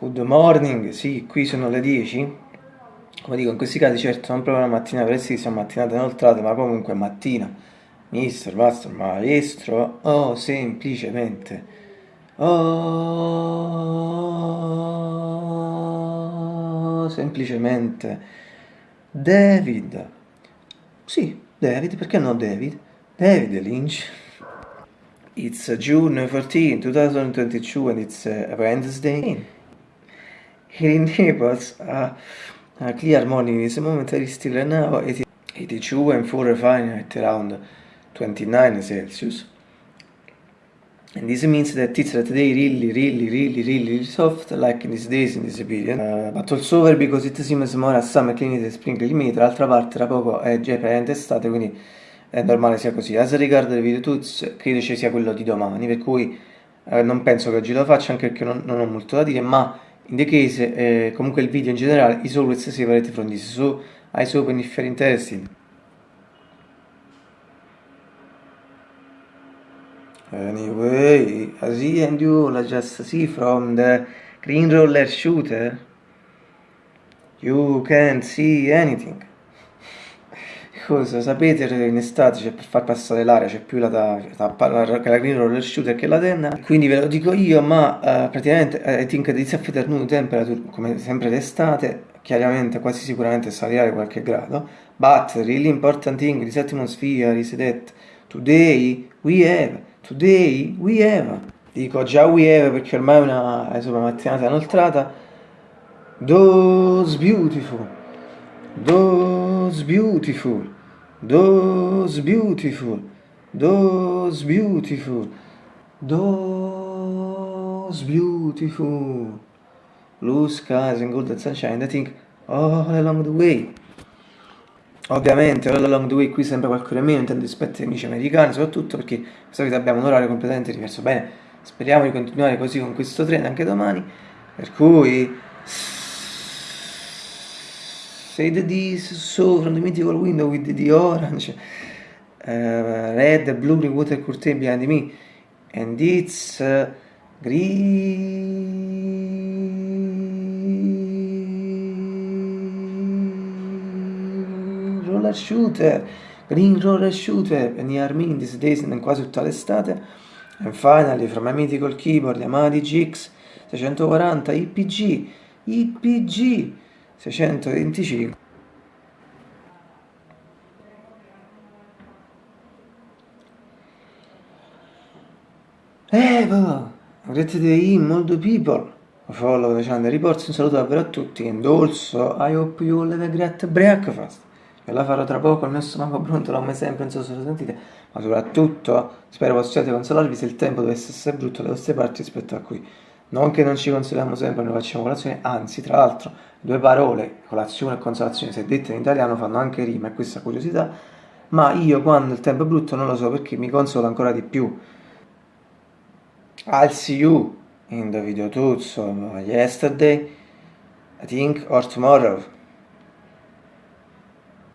Good morning, sì, qui sono le 10. Come dico, in questi casi certo non proprio la mattina presto, mattinate inoltrate, ma comunque mattina. Mister, master, maestro, oh, semplicemente. Oh, semplicemente. David. Sì, David, perché no David? David Lynch. It's June 14, 2022 and it's a Wednesday. Here in Naples, a, a clear morning is momentary still now 82 and 4 Fahrenheit around 29 Celsius. And this means that it's today really, really, really, really soft, like in these days, in this period. Uh, but also over because it seems more as summer, clean it, spring, limit. D'altra parte, tra poco è già praticamente estate, quindi è normale sia così. As riguarda il video tuts, credo ci sia quello di domani, per cui eh, non penso che oggi lo faccia, anche perché non, non ho molto da dire, ma in the case, eh, comunque il video in generale is always separate from this, so I open if you're interested. Anyway, as he and you just see from the green roller shooter, you can't see anything cosa sapete in estate c'è per far passare l'aria c'è più la, la, la, la green roller shooter che la tenna. Quindi ve lo dico io ma uh, praticamente uh, I think this afternoon temperature come sempre d'estate chiaramente quasi sicuramente salirà qualche grado but really important thing this atmosphere is that today we have today we have dico già we have perché ormai è una, insomma, mattinata inoltrata those beautiful those beautiful Those beautiful, those beautiful, those beautiful. Blue skies and golden sunshine, I think all along the way. Ovviamente all along the way qui sembra qualcosa meno, intendo rispetto ai amici americani, soprattutto perché questa vita abbiamo un orario completamente diverso. Bene, speriamo di continuare così con questo treno anche domani, per cui The D's so from the mythical window with the orange, uh, red, blue water curtain behind me, and it's uh, green roller shooter, green roller shooter. Near me in these days in quasi tutta l'estate. And finally, from my mythical keyboard, Yamaha GX 640 IPG, IPG 625 Evo, grazie di molto people. Follow the channel reports un saluto davvero a tutti. And also I hope you all have a great breakfast. Che la farò tra poco il mio stomaco pronto come sempre non so se lo sentite ma soprattutto spero possiate consolarvi se il tempo dovesse essere brutto dalle vostre parti rispetto a qui non che non ci consoliamo sempre, noi facciamo colazione, anzi, tra l'altro, due parole, colazione e consolazione, se dette in italiano, fanno anche rima, e questa curiosità, ma io quando il tempo è brutto non lo so perché mi consola ancora di più. I'll see you in the video tuzzo yesterday, I think, or tomorrow.